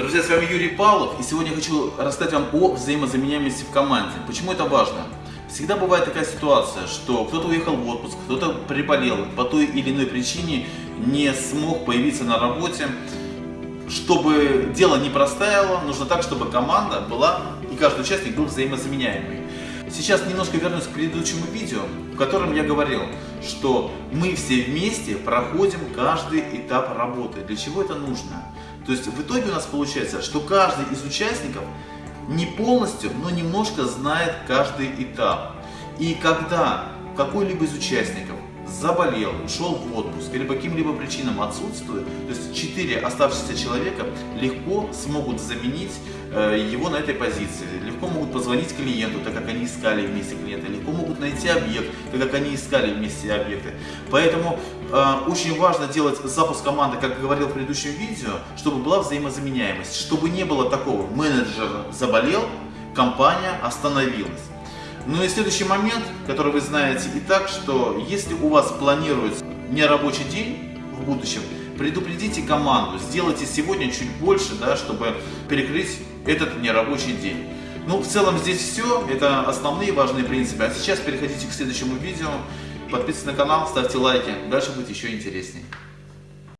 друзья, с вами Юрий Павлов, и сегодня хочу рассказать вам о взаимозаменяемости в команде. Почему это важно? Всегда бывает такая ситуация, что кто-то уехал в отпуск, кто-то приболел, по той или иной причине не смог появиться на работе. Чтобы дело не простаяло, нужно так, чтобы команда была и каждый участник был взаимозаменяемый. Сейчас немножко вернусь к предыдущему видео, в котором я говорил, что мы все вместе проходим каждый этап работы. Для чего это нужно? То есть в итоге у нас получается, что каждый из участников не полностью, но немножко знает каждый этап. И когда какой-либо из участников заболел, ушел в отпуск или по каким-либо причинам отсутствует, то есть 4 оставшихся человека легко смогут заменить э, его на этой позиции, легко могут позвонить клиенту, так как они искали вместе клиента, легко могут найти объект, так как они искали вместе объекты. Поэтому очень важно делать запуск команды, как говорил в предыдущем видео, чтобы была взаимозаменяемость, чтобы не было такого, менеджер заболел, компания остановилась. Ну и следующий момент, который вы знаете и так, что если у вас планируется нерабочий день в будущем, предупредите команду, сделайте сегодня чуть больше, да, чтобы перекрыть этот нерабочий день. Ну, в целом здесь все, это основные важные принципы. А сейчас переходите к следующему видео, подписывайтесь на канал, ставьте лайки, дальше будет еще интереснее.